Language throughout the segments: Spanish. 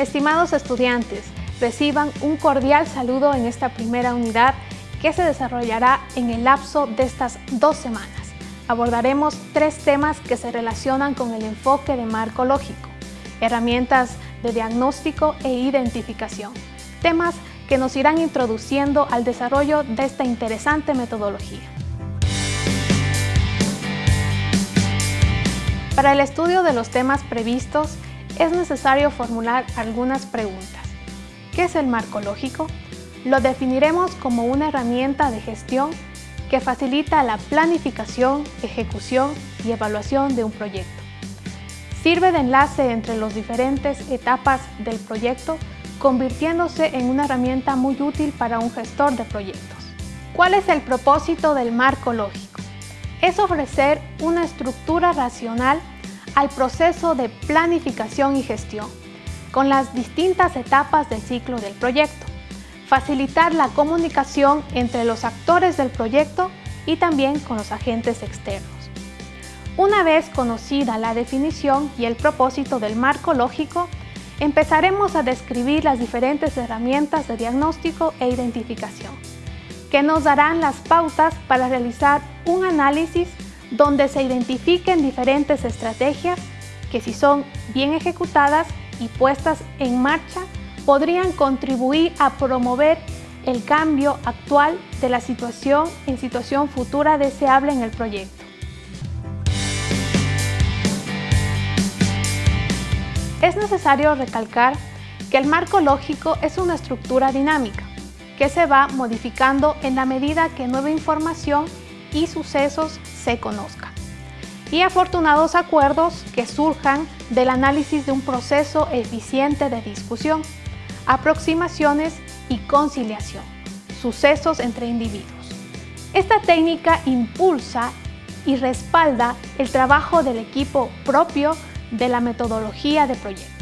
Estimados estudiantes, reciban un cordial saludo en esta primera unidad que se desarrollará en el lapso de estas dos semanas. Abordaremos tres temas que se relacionan con el enfoque de marco lógico, herramientas de diagnóstico e identificación, temas que nos irán introduciendo al desarrollo de esta interesante metodología. Para el estudio de los temas previstos, es necesario formular algunas preguntas. ¿Qué es el marco lógico? Lo definiremos como una herramienta de gestión que facilita la planificación, ejecución y evaluación de un proyecto. Sirve de enlace entre las diferentes etapas del proyecto, convirtiéndose en una herramienta muy útil para un gestor de proyectos. ¿Cuál es el propósito del marco lógico? Es ofrecer una estructura racional al proceso de planificación y gestión, con las distintas etapas del ciclo del proyecto, facilitar la comunicación entre los actores del proyecto y también con los agentes externos. Una vez conocida la definición y el propósito del marco lógico, empezaremos a describir las diferentes herramientas de diagnóstico e identificación, que nos darán las pautas para realizar un análisis donde se identifiquen diferentes estrategias que si son bien ejecutadas y puestas en marcha, podrían contribuir a promover el cambio actual de la situación en situación futura deseable en el proyecto. Es necesario recalcar que el marco lógico es una estructura dinámica que se va modificando en la medida que nueva información y sucesos se conozcan. Y afortunados acuerdos que surjan del análisis de un proceso eficiente de discusión, aproximaciones y conciliación, sucesos entre individuos. Esta técnica impulsa y respalda el trabajo del equipo propio de la metodología de proyectos.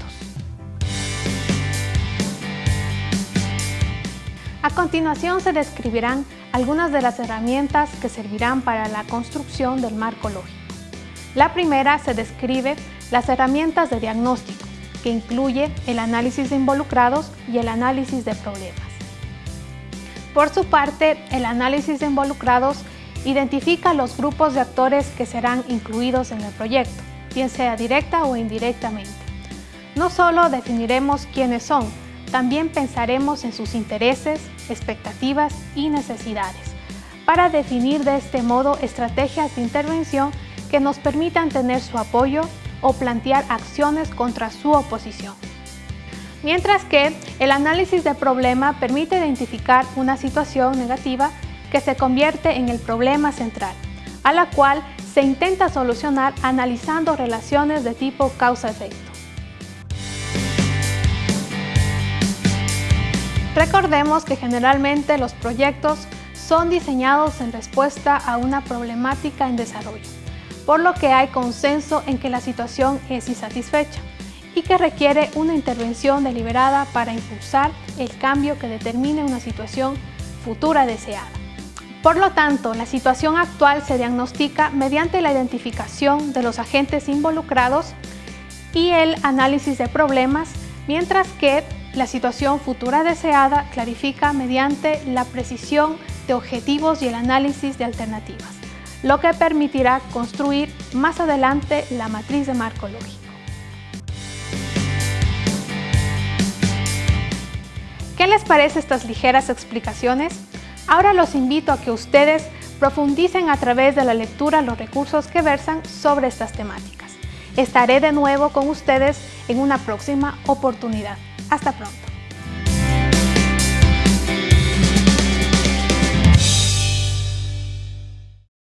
A continuación se describirán algunas de las herramientas que servirán para la construcción del marco lógico. La primera se describe las herramientas de diagnóstico, que incluye el análisis de involucrados y el análisis de problemas. Por su parte, el análisis de involucrados identifica los grupos de actores que serán incluidos en el proyecto, bien sea directa o indirectamente. No solo definiremos quiénes son, también pensaremos en sus intereses, expectativas y necesidades, para definir de este modo estrategias de intervención que nos permitan tener su apoyo o plantear acciones contra su oposición. Mientras que el análisis de problema permite identificar una situación negativa que se convierte en el problema central, a la cual se intenta solucionar analizando relaciones de tipo causa-efecto. Recordemos que generalmente los proyectos son diseñados en respuesta a una problemática en desarrollo, por lo que hay consenso en que la situación es insatisfecha y que requiere una intervención deliberada para impulsar el cambio que determine una situación futura deseada. Por lo tanto, la situación actual se diagnostica mediante la identificación de los agentes involucrados y el análisis de problemas, mientras que la situación futura deseada clarifica mediante la precisión de objetivos y el análisis de alternativas, lo que permitirá construir más adelante la matriz de marco lógico. ¿Qué les parece estas ligeras explicaciones? Ahora los invito a que ustedes profundicen a través de la lectura los recursos que versan sobre estas temáticas. Estaré de nuevo con ustedes en una próxima oportunidad. Hasta pronto.